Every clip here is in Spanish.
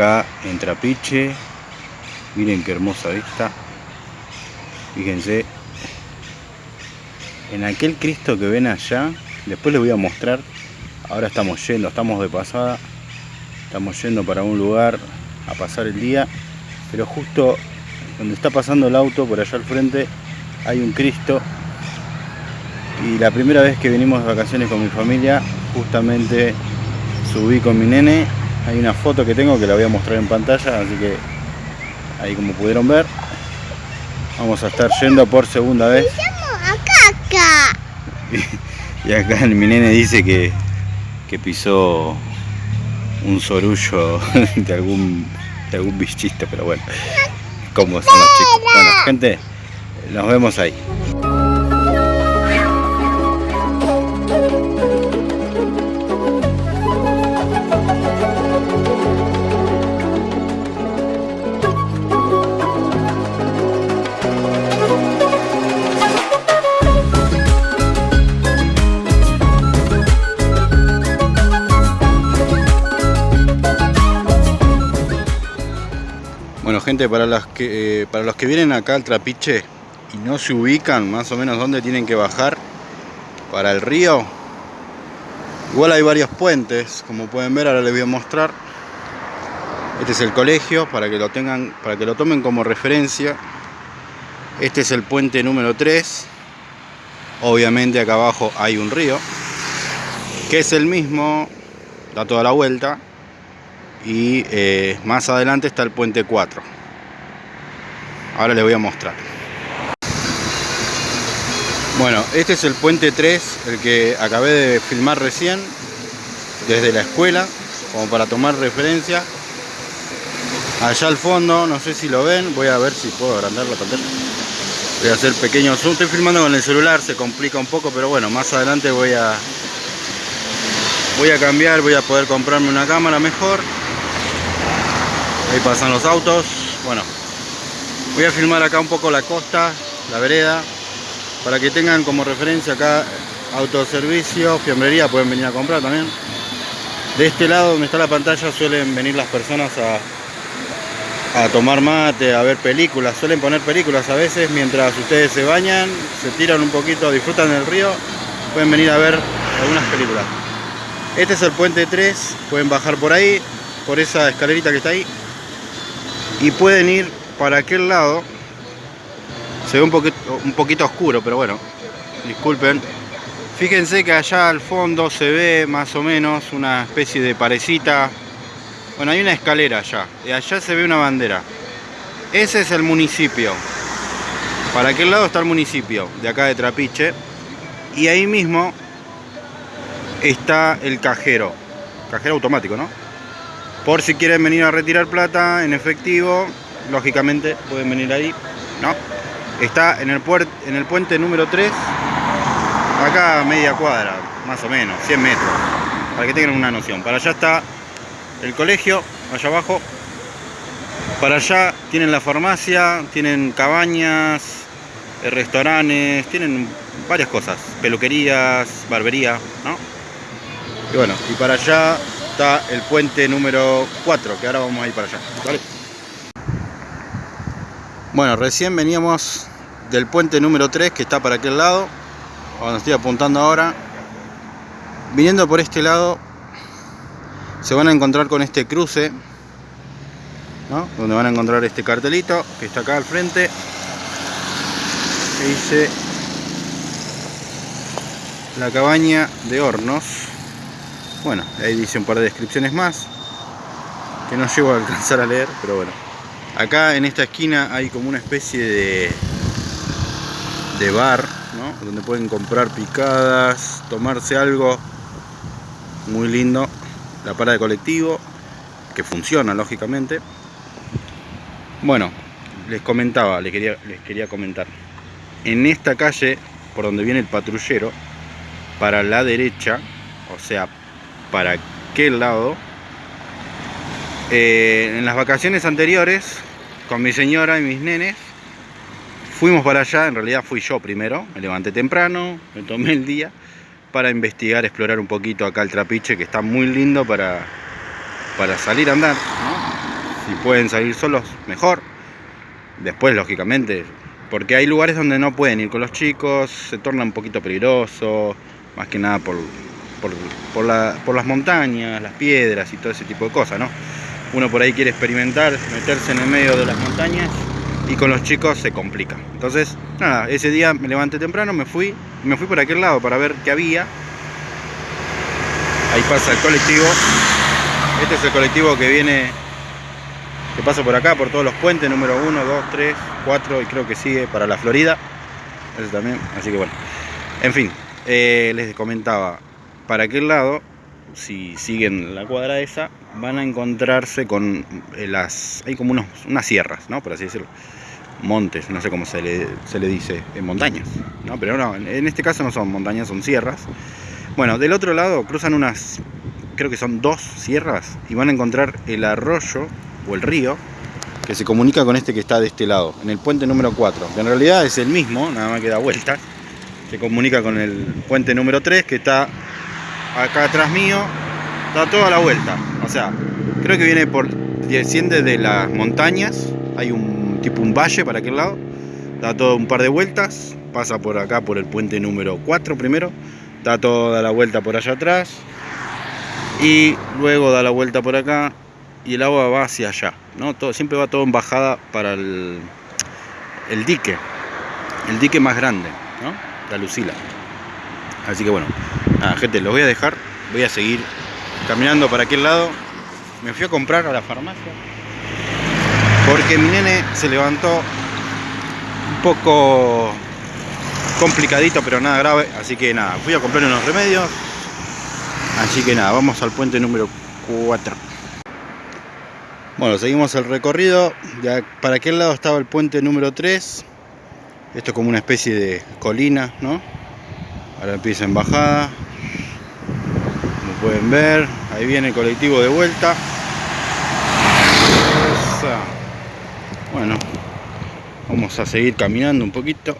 Acá en Trapiche. Miren qué hermosa vista. Fíjense. En aquel Cristo que ven allá, después les voy a mostrar. Ahora estamos yendo, estamos de pasada. Estamos yendo para un lugar a pasar el día. Pero justo donde está pasando el auto, por allá al frente, hay un Cristo. Y la primera vez que venimos de vacaciones con mi familia, justamente subí con mi nene. Hay una foto que tengo que la voy a mostrar en pantalla, así que ahí como pudieron ver, vamos a estar yendo por segunda vez. Caca. Y acá mi nene dice que, que pisó un sorullo de algún, de algún bichito, pero bueno, como son los chicos. Bueno, gente, nos vemos ahí. Bueno gente, para los que, eh, para los que vienen acá al Trapiche y no se ubican más o menos dónde tienen que bajar para el río, igual hay varios puentes, como pueden ver, ahora les voy a mostrar. Este es el colegio, para que lo tengan, para que lo tomen como referencia. Este es el puente número 3. Obviamente acá abajo hay un río, que es el mismo, da toda la vuelta, y eh, más adelante está el puente 4 ahora les voy a mostrar. Bueno este es el puente 3 el que acabé de filmar recién desde la escuela como para tomar referencia. Allá al fondo no sé si lo ven voy a ver si puedo agrandar la pantalla. Voy a hacer pequeño zoom. Estoy filmando con el celular se complica un poco pero bueno más adelante voy a voy a cambiar voy a poder comprarme una cámara mejor Ahí pasan los autos. Bueno, voy a filmar acá un poco la costa, la vereda, para que tengan como referencia acá autoservicio, fiambrería, pueden venir a comprar también. De este lado donde está la pantalla suelen venir las personas a, a tomar mate, a ver películas. Suelen poner películas a veces mientras ustedes se bañan, se tiran un poquito, disfrutan del río, pueden venir a ver algunas películas. Este es el puente 3, pueden bajar por ahí, por esa escalerita que está ahí y pueden ir para aquel lado. Se ve un poquito, un poquito oscuro pero bueno disculpen. Fíjense que allá al fondo se ve más o menos una especie de parecita. Bueno hay una escalera allá y allá se ve una bandera. Ese es el municipio. Para aquel lado está el municipio de acá de Trapiche y ahí mismo está el cajero. Cajero automático no por si quieren venir a retirar plata en efectivo, lógicamente pueden venir ahí, ¿no? Está en el, en el puente número 3, acá media cuadra, más o menos, 100 metros, para que tengan una noción. Para allá está el colegio, allá abajo. Para allá tienen la farmacia, tienen cabañas, eh, restaurantes, tienen varias cosas, peluquerías, barbería, ¿no? Y bueno, y para allá está el puente número 4, que ahora vamos a ir para allá. ¿vale? Bueno, recién veníamos del puente número 3, que está para aquel lado, donde estoy apuntando ahora. viniendo por este lado se van a encontrar con este cruce ¿no? donde van a encontrar este cartelito que está acá al frente que dice la cabaña de hornos bueno ahí dice un par de descripciones más que no llego a alcanzar a leer pero bueno. Acá en esta esquina hay como una especie de de bar ¿no? donde pueden comprar picadas tomarse algo. Muy lindo. La parada de colectivo que funciona lógicamente. Bueno les comentaba les quería, les quería comentar. En esta calle por donde viene el patrullero para la derecha o sea para aquel lado eh, en las vacaciones anteriores con mi señora y mis nenes fuimos para allá en realidad fui yo primero me levanté temprano me tomé el día para investigar, explorar un poquito acá el trapiche que está muy lindo para, para salir a andar. Si pueden salir solos, mejor. Después, lógicamente, porque hay lugares donde no pueden ir con los chicos, se torna un poquito peligroso, más que nada por, por, por, la, por las montañas, las piedras y todo ese tipo de cosas, ¿no? Uno por ahí quiere experimentar, meterse en el medio de las montañas y con los chicos se complica. Entonces, nada, ese día me levanté temprano, me fui, me fui por aquel lado para ver qué había. Ahí pasa el colectivo. Este es el colectivo que viene, que pasa por acá, por todos los puentes, número 1, 2, 3, 4 y creo que sigue para la Florida. Ese también, así que bueno. En fin, eh, les comentaba, para aquel lado, si siguen la cuadra esa, van a encontrarse con eh, las... hay como unos, unas sierras, ¿no? Por así decirlo montes, no sé cómo se le, se le dice, en montañas, ¿no? Pero no, en este caso no son montañas, son sierras. Bueno, del otro lado cruzan unas, creo que son dos sierras y van a encontrar el arroyo o el río que se comunica con este que está de este lado, en el puente número 4, que en realidad es el mismo, nada más que da vueltas, se comunica con el puente número 3 que está acá atrás mío, da toda la vuelta, o sea, creo que viene por, desciende de las montañas, hay un tipo un valle para aquel lado, da todo un par de vueltas, pasa por acá por el puente número 4 primero, da toda la vuelta por allá atrás y luego da la vuelta por acá y el agua va hacia allá, ¿no? Todo, siempre va todo en bajada para el, el dique, el dique más grande, ¿no? La Lucila. Así que bueno, nada, gente, los voy a dejar, voy a seguir caminando para aquel lado. Me fui a comprar a la farmacia porque mi nene se levantó un poco complicadito pero nada grave. Así que nada fui a comprar unos remedios. Así que nada vamos al puente número 4 bueno seguimos el recorrido. Ya para aquel lado estaba el puente número 3 esto es como una especie de colina no ahora empieza en bajada. Como pueden ver ahí viene el colectivo de vuelta. Bueno vamos a seguir caminando un poquito.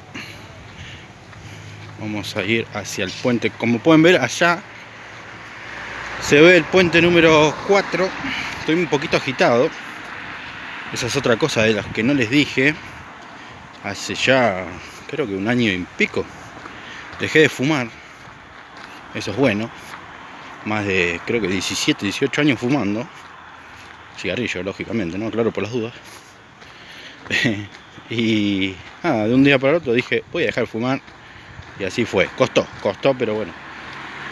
Vamos a ir hacia el puente. Como pueden ver allá se ve el puente número 4 estoy un poquito agitado. Esa es otra cosa de las que no les dije. Hace ya creo que un año y pico dejé de fumar eso es bueno más de creo que 17 18 años fumando cigarrillo lógicamente no claro por las dudas y de un día para otro dije, voy a dejar de fumar. Y así fue. Costó, costó, pero bueno.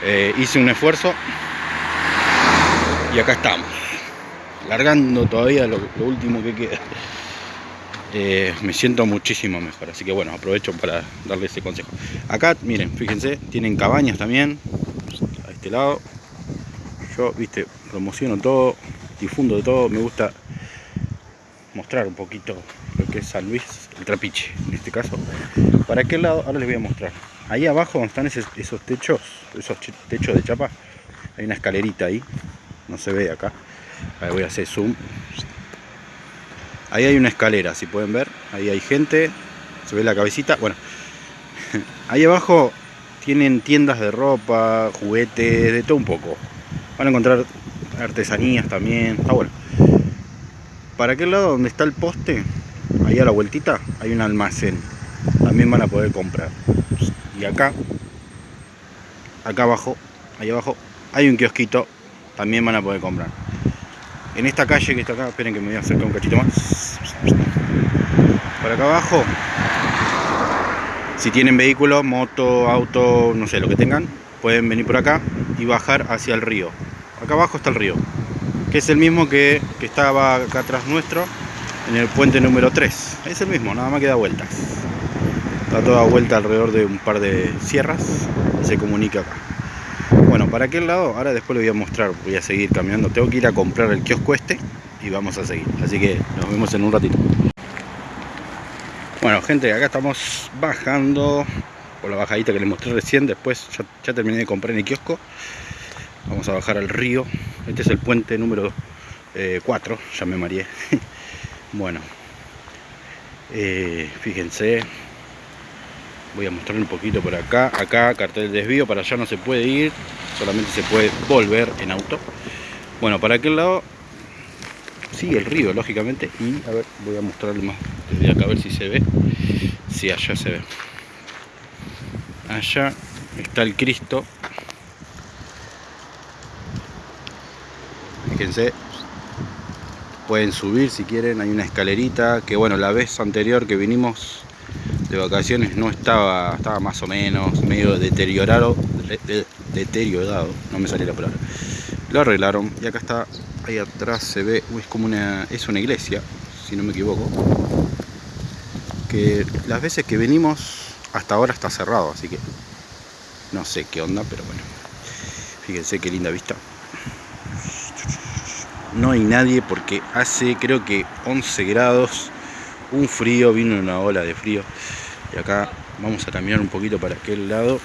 Eh, hice un esfuerzo. Y acá estamos. Largando todavía lo, último que queda. Eh, me siento muchísimo mejor. Así que bueno, aprovecho para darle ese consejo. Acá, miren, fíjense, tienen cabañas también. A este lado. Yo, viste, promociono todo, difundo todo. Me gusta mostrar un poquito lo que es San Luis, el trapiche en este caso. ¿Para qué lado? Ahora les voy a mostrar. Ahí abajo donde están esos, techos, esos techos de chapa, hay una escalerita ahí, no se ve acá. Ahí voy a hacer zoom. Ahí hay una escalera, si pueden ver, ahí hay gente, se ve la cabecita. Bueno, ahí abajo tienen tiendas de ropa, juguetes, de todo un poco. Van a encontrar artesanías también, está bueno. Para aquel lado donde está el poste, ahí a la vueltita, hay un almacén. También van a poder comprar. Y acá, acá abajo, ahí abajo, hay un kiosquito, también van a poder comprar. En esta calle que está acá, esperen que me voy a acercar un cachito más. Por acá abajo, si tienen vehículo, moto, auto, no sé, lo que tengan, pueden venir por acá y bajar hacia el río. Acá abajo está el río, que es el mismo que, que estaba acá atrás nuestro, en el puente número 3. Es el mismo, nada más que da vueltas. Está toda vuelta alrededor de un par de sierras y se comunica acá. Para aquel lado, ahora después lo voy a mostrar, voy a seguir caminando. Tengo que ir a comprar el kiosco este y vamos a seguir. Así que nos vemos en un ratito. Bueno, gente, acá estamos bajando por la bajadita que les mostré recién. Después ya, terminé de comprar en el kiosco. Vamos a bajar al río. Este es el puente número 4, eh, ya me mareé. bueno, eh, fíjense. Voy a mostrar un poquito por acá. Acá, cartel de desvío. Para allá no se puede ir. Solamente se puede volver en auto. Bueno, para aquel lado sigue el río, lógicamente. Y a ver, voy a mostrarle más desde acá a ver si se ve. Si allá se ve. Allá está el Cristo. Fíjense. Pueden subir si quieren, hay una escalerita que bueno, la vez anterior que vinimos de vacaciones no estaba, estaba más o menos medio deteriorado, deteriorado, no me sale la palabra. Lo arreglaron y acá está, ahí atrás se ve, es como una, es una iglesia, si no me equivoco, que las veces que venimos hasta ahora está cerrado, así que no sé qué onda, pero bueno, fíjense qué linda vista. No hay nadie porque hace creo que 11 grados, un frío, vino una ola de frío. Y acá vamos a caminar un poquito para aquel lado.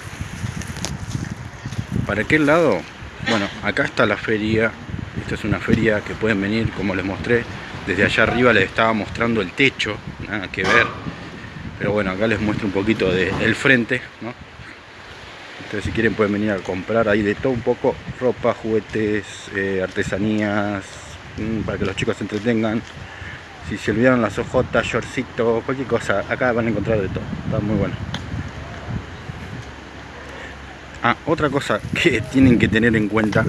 Para aquel lado, bueno, acá está la feria. Esta es una feria que pueden venir, como les mostré. Desde allá arriba les estaba mostrando el techo, nada que ver. Pero bueno, acá les muestro un poquito del frente, ¿no? Entonces si quieren pueden venir a comprar ahí de todo un poco. Ropa, juguetes, eh, artesanías, mm, para que los chicos se entretengan. Si se olvidaron las ojotas, shortcitos, cualquier cosa, acá van a encontrar de todo. Está muy bueno. Ah, otra cosa que tienen que tener en cuenta.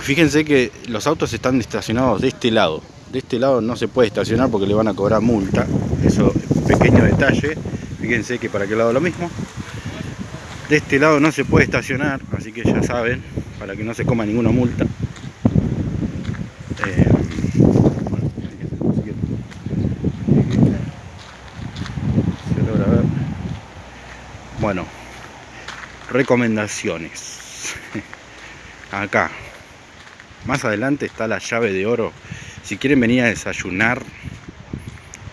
Fíjense que los autos están estacionados de este lado. De este lado no se puede estacionar porque le van a cobrar multa. Eso, pequeño detalle. Fíjense que para aquel lado lo mismo. De este lado no se puede estacionar, así que ya saben, para que no se coma ninguna multa. Eh, Bueno, recomendaciones. Acá, más adelante está la llave de oro. Si quieren venir a desayunar,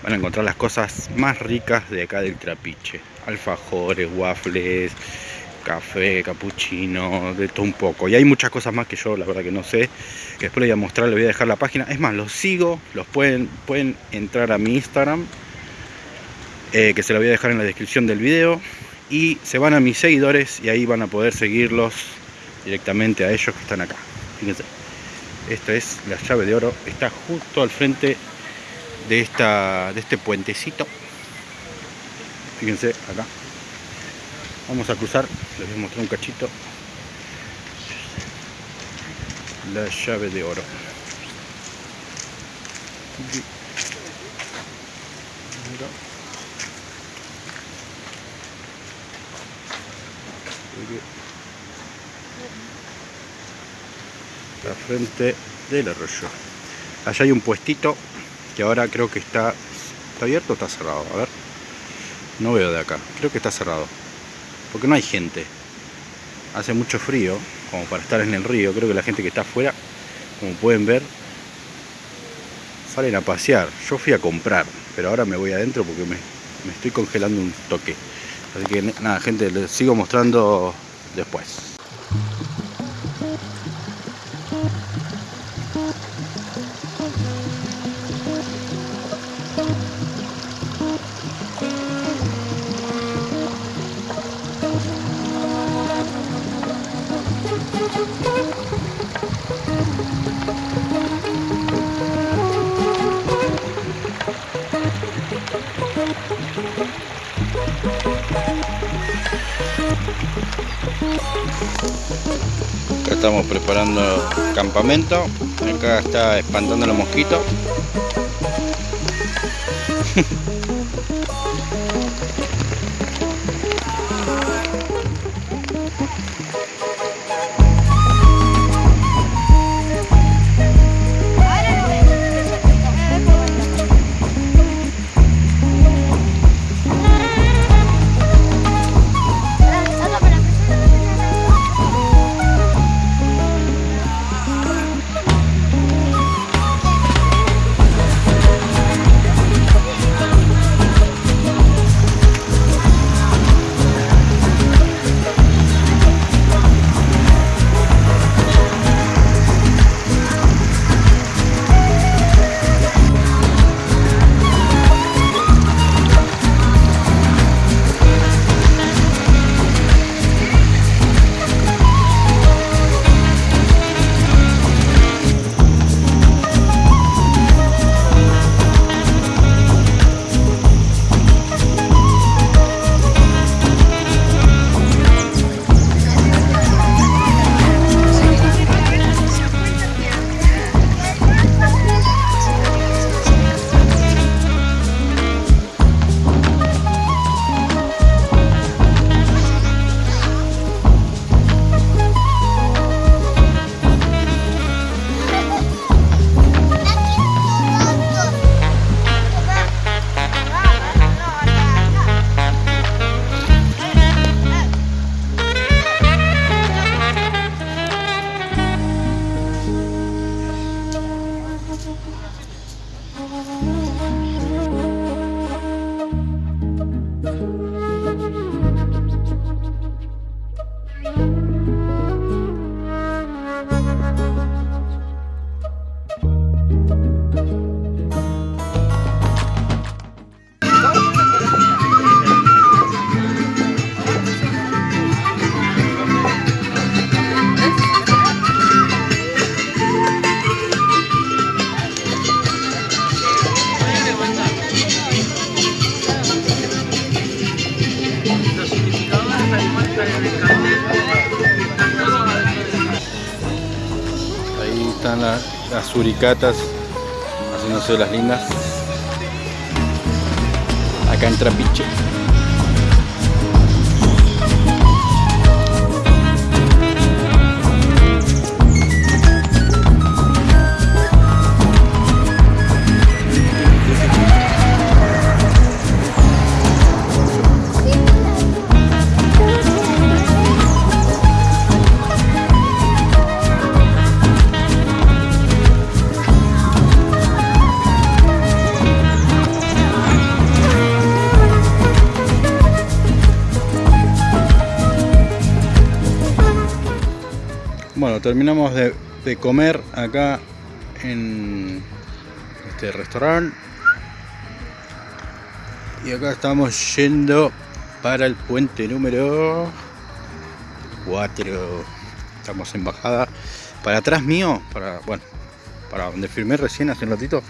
van a encontrar las cosas más ricas de acá del trapiche. Alfajores, waffles, café, capuchino, de todo un poco. Y hay muchas cosas más que yo la verdad que no sé, que después les voy a mostrar, les voy a dejar la página. Es más, los sigo, los pueden, pueden entrar a mi Instagram, eh, que se lo voy a dejar en la descripción del video y se van a mis seguidores y ahí van a poder seguirlos directamente a ellos que están acá. Fíjense, esta es la llave de oro, está justo al frente de, esta, de este puentecito. Fíjense acá. Vamos a cruzar, les voy a mostrar un cachito. La llave de oro. La frente del arroyo. Allá hay un puestito que ahora creo que está está abierto o está cerrado a ver. No veo de acá. Creo que está cerrado. Porque no hay gente. Hace mucho frío como para estar en el río. Creo que la gente que está afuera como pueden ver salen a pasear. Yo fui a comprar pero ahora me voy adentro porque me, me estoy congelando un toque así que nada gente les sigo mostrando después Acá estamos preparando el campamento. Acá está espantando los mosquitos. Las suricatas haciéndose las lindas. Acá en Trapiche. Terminamos de, comer acá en este restaurante. Y acá estamos yendo para el puente número 4. Estamos en bajada. Para atrás mío, para bueno, para donde firmé recién hace un ratito,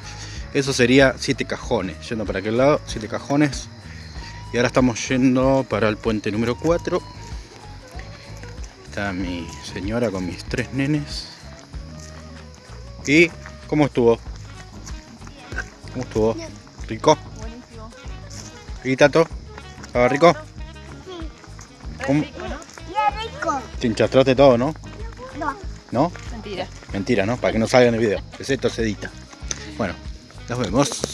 eso sería siete cajones. Yendo para aquel lado, siete cajones. Y ahora estamos yendo para el puente número 4. Está mi señora con mis tres nenes. ¿Y cómo estuvo? ¿Cómo estuvo? ¿Rico? Buenísimo. ¿Y Tato? ¿Estaba rico? Ya rico. Te enchastraste todo, ¿no? No. ¿No? Mentira. Mentira, ¿no? Para que no salga en el video. Que esto se edita. Bueno, nos vemos.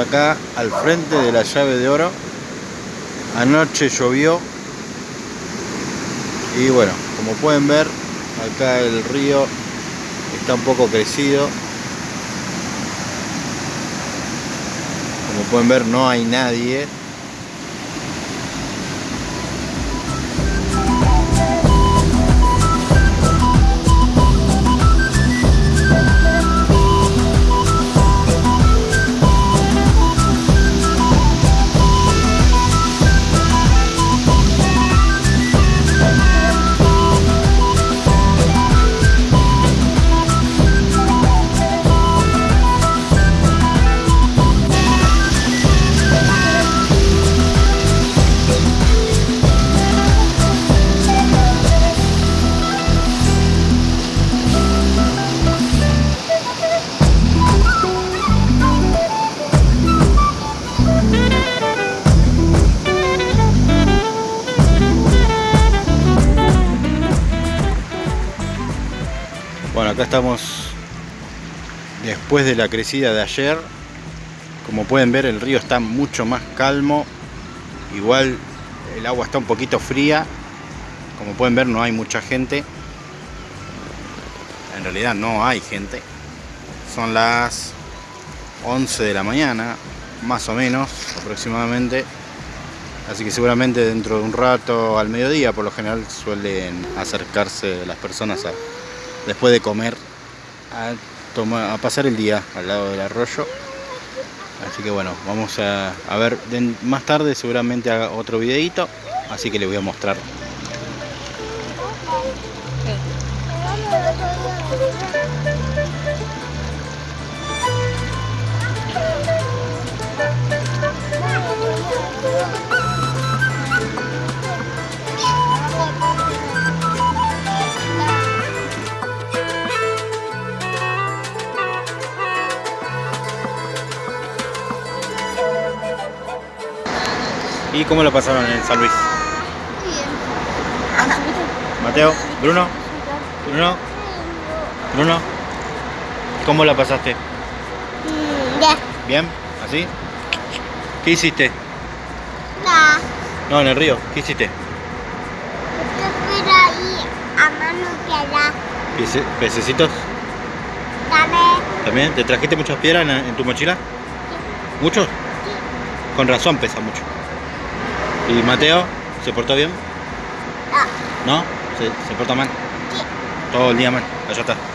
Acá al frente de la llave de oro. Anoche llovió. Y bueno, como pueden ver, acá el río está un poco crecido. Como pueden ver, no hay nadie. Acá estamos después de la crecida de ayer. Como pueden ver el río está mucho más calmo. Igual el agua está un poquito fría. Como pueden ver no hay mucha gente. En realidad no hay gente. Son las 11 de la mañana, más o menos aproximadamente. Así que seguramente dentro de un rato al mediodía por lo general suelen acercarse las personas a, después de comer a, tomar, a pasar el día al lado del arroyo. Así que bueno, vamos a, a ver más tarde seguramente haga otro videito, así que les voy a mostrar. ¿Y cómo lo pasaron en San Luis? Mateo, Bruno, Bruno, Bruno, ¿cómo la pasaste? Mm, Ya. ¿Bien? ¿Así? ¿Qué hiciste? Nah. No, en el río, ¿qué hiciste? Yo ir a mano Pece- ¿Pececitos? dame. ¿También? ¿Te trajiste muchas piedras en, en tu mochila? ¿Muchos? Con razón pesa mucho. ¿Y Mateo? ¿Se portó bien? Ah, ¿No? ¿Se, se porta mal? sí. Todo el día mal. Allá está.